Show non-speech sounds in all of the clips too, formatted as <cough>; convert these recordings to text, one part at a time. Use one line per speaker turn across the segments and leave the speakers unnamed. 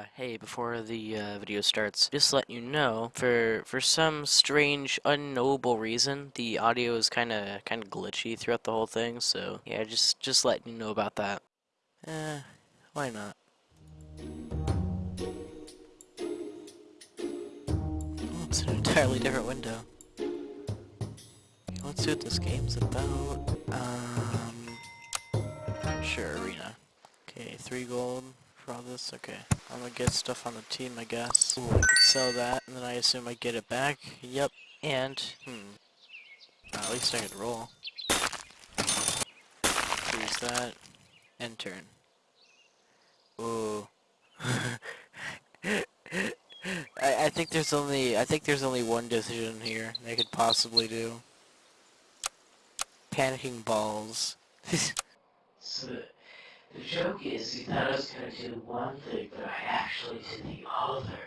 Uh, hey, before the uh, video starts, just let you know, for for some strange, unknowable reason, the audio is kind of kind of glitchy throughout the whole thing. So yeah, just just letting you know about that. Eh, why not? Oh, it's an entirely different window. Let's see what this game's about. Um, sure, arena. Okay, three gold for all this. Okay, I'm gonna get stuff on the team, I guess. Ooh, I could sell that, and then I assume I get it back. Yep, and hmm, uh, at least I could roll. Here's that. End turn. Ooh. <laughs> I, I think there's only I think there's only one decision here they could possibly do. Panicking balls. <laughs>
The, joke is you thought I was gonna do one thing, but I actually did the other.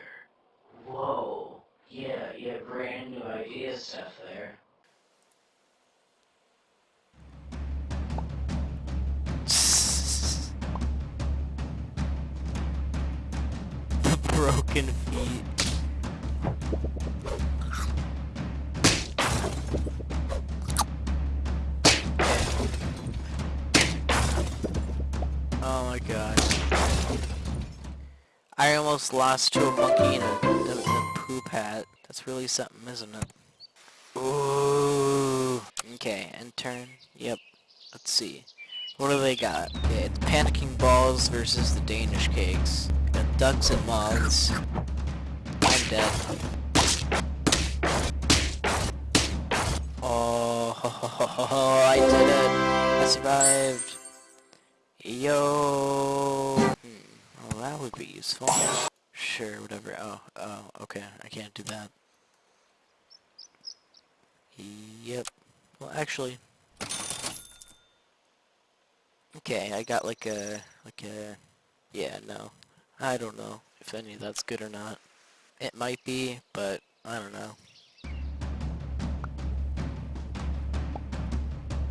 Whoa. Yeah, yeah, brand new idea stuff there.
the <laughs> broken feet. My god. I almost lost to a monkey in a, in a poop hat. That's really something, isn't it? Ooh. Okay, and turn. Yep. Let's see. What do they got? Okay, it's panicking balls versus the Danish cakes. Got ducks and moths. I'm dead. Oh, <laughs> I did it! I survived. Yo. Hmm. Well, that would be useful. Sure, whatever. Oh, oh, okay. I can't do that. Yep. Well, actually. Okay, I got like a, like a, yeah, no. I don't know if any of that's good or not. It might be, but I don't know.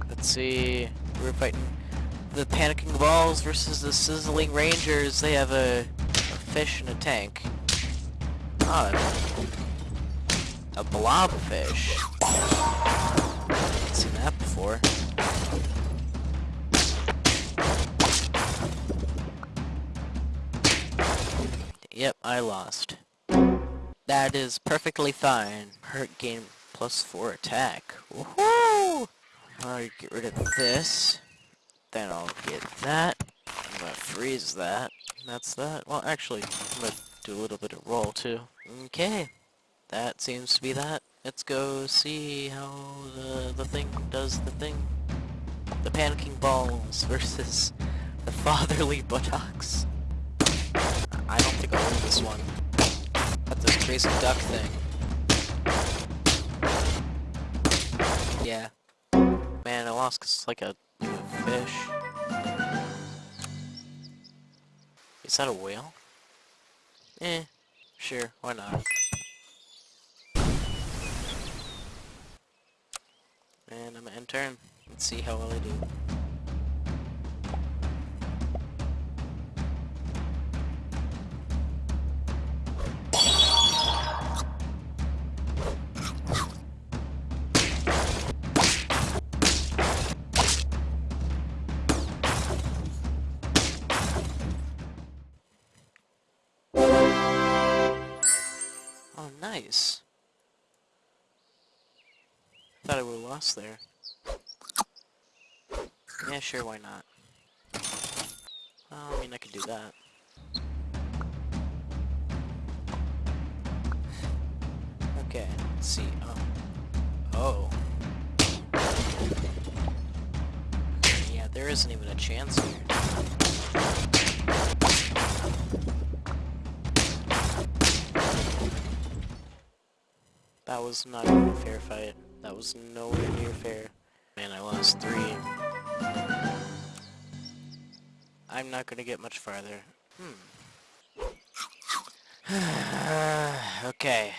Let's see. We're fighting the panicking balls versus the sizzling rangers. They have a, a fish in a tank. Odd. A blobfish. Haven't seen that before. Yep, I lost. That is perfectly fine. Hurt game plus 4 attack. Woohoo! Alright, get rid of this. Then I'll get that. I'm gonna freeze that. That's that. Well, actually, I'm gonna do a little bit of roll, too. Okay. That seems to be that. Let's go see how the, the thing does the thing. The panicking balls <laughs> versus the fatherly buttocks. I don't think I'll win this one. Got this crazy duck thing. Yeah. Man, I lost because it's like a fish. Is that a whale? Eh, sure, why not? And I'm gonna end turn. Let's see how well I do. Nice. Thought I would've lost there. Yeah, sure, why not? Well, I mean, I could do that. Okay, let's see. Oh. Oh. Yeah, there isn't even a chance here. That was not even a fair fight. That was nowhere near fair. Man, I lost three. I'm not gonna get much farther. Hmm. <sighs> okay.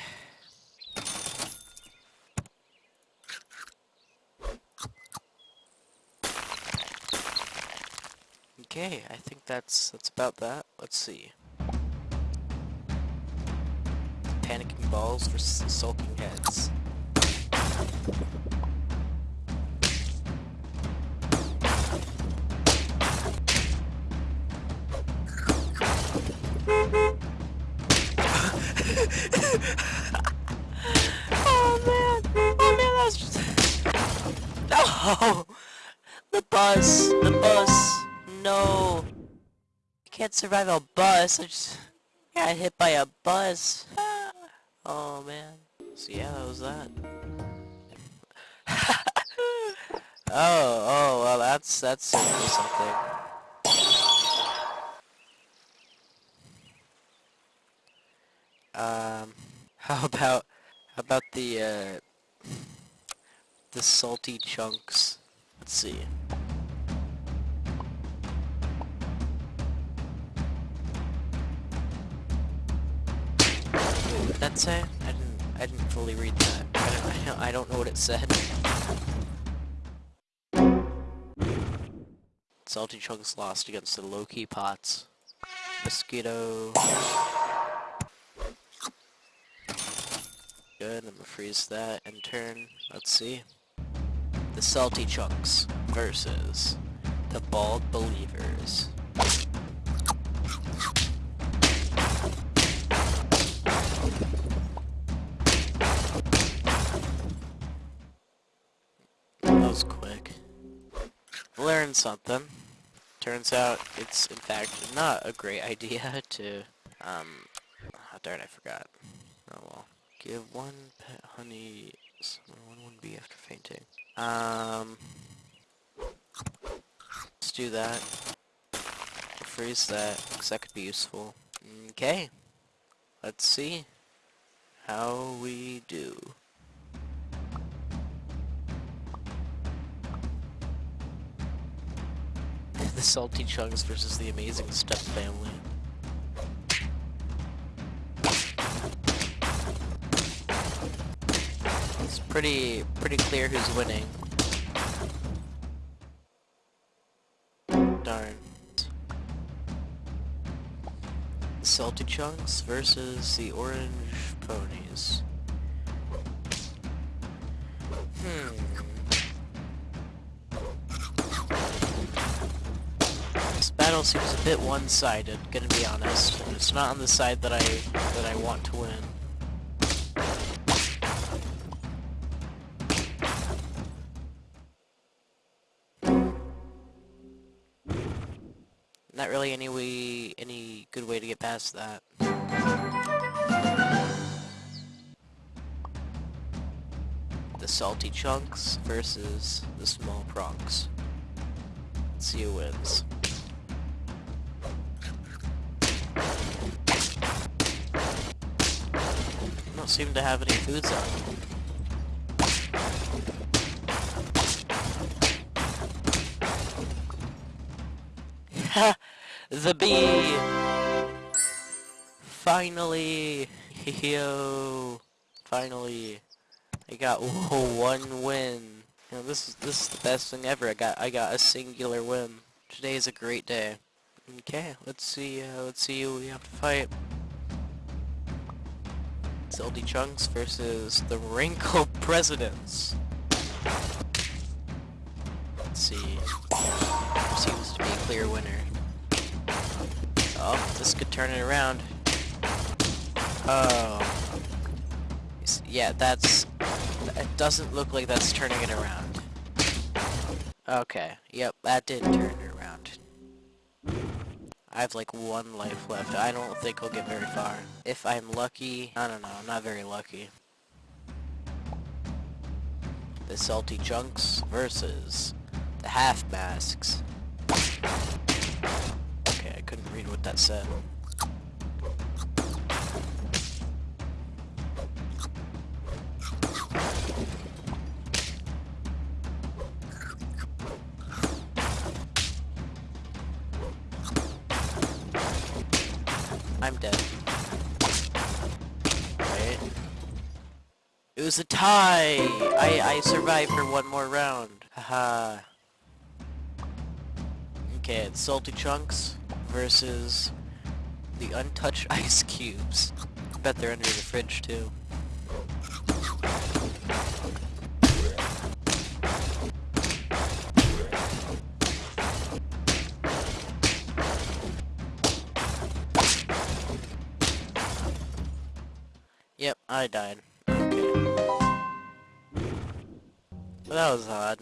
Okay, I think that's that's about that. Let's see. Panicking balls versus sulking heads. oh man! Oh man, that's just... No! The bus! The bus! No! I can't survive a bus. I just got hit by a bus. Oh man. So yeah, that was that. <laughs> oh, oh, well that's, that's certainly something. Um, <laughs> how about, how about the, uh, the salty chunks? Let's see. What did that say? I didn't, I didn't fully read that. I don't, I don't, know what it said. Salty chunks lost against the low-key pots. Mosquito. Good, I'm gonna freeze that and turn. Let's see. The Salty Chunks versus the Bald Believers. Learned something. Turns out it's in fact not a great <laughs> idea to, um, oh darn I forgot. Oh well. Give one pet honey, one one bee after fainting. Um, let's do that. Freeze that, because that could be useful. Okay, let's see how we do. Salty Chunks versus the Amazing Step Family. It's pretty pretty clear who's winning. Darn. Salty Chunks versus the Orange Ponies. Battle seems a bit one-sided, gonna be honest. It's not on the side that I that I want to win. Not really any way, any good way to get past that. The salty chunks versus the small prongs. Let's see who wins. Seem to have any foods on. <laughs> the bee! Finally! Yo! Finally! I got one win. You know, this is this is the best thing ever. I got I got a singular win. Today is a great day. Okay, let's see. Uh, let's see who we have to fight. Salty Chunks versus the Wrinkle <laughs> Presidents. Let's see. Seems to be a clear winner. Oh, this could turn it around. Oh. Yeah, that's... It doesn't look like that's turning it around. Okay, yep, that did turn. I have like one life left. I don't think I'll get very far. If I'm lucky, I don't know, I'm not very lucky. The Salty Chunks versus the Half Masks. Okay, I couldn't read what that said. I'm dead. Right. It was a tie! I, I survived for one more round. Haha. okay, it's Salty Chunks versus the Untouched Ice Cubes. bet they're under the fridge too. I died. Okay. Well, that was odd.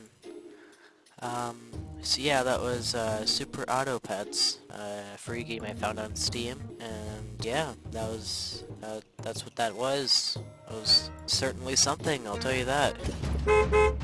Um, so yeah, that was uh, Super Auto Pets, a free game I found on Steam, and yeah, that was, uh, that's what that was. It was certainly something, I'll tell you that.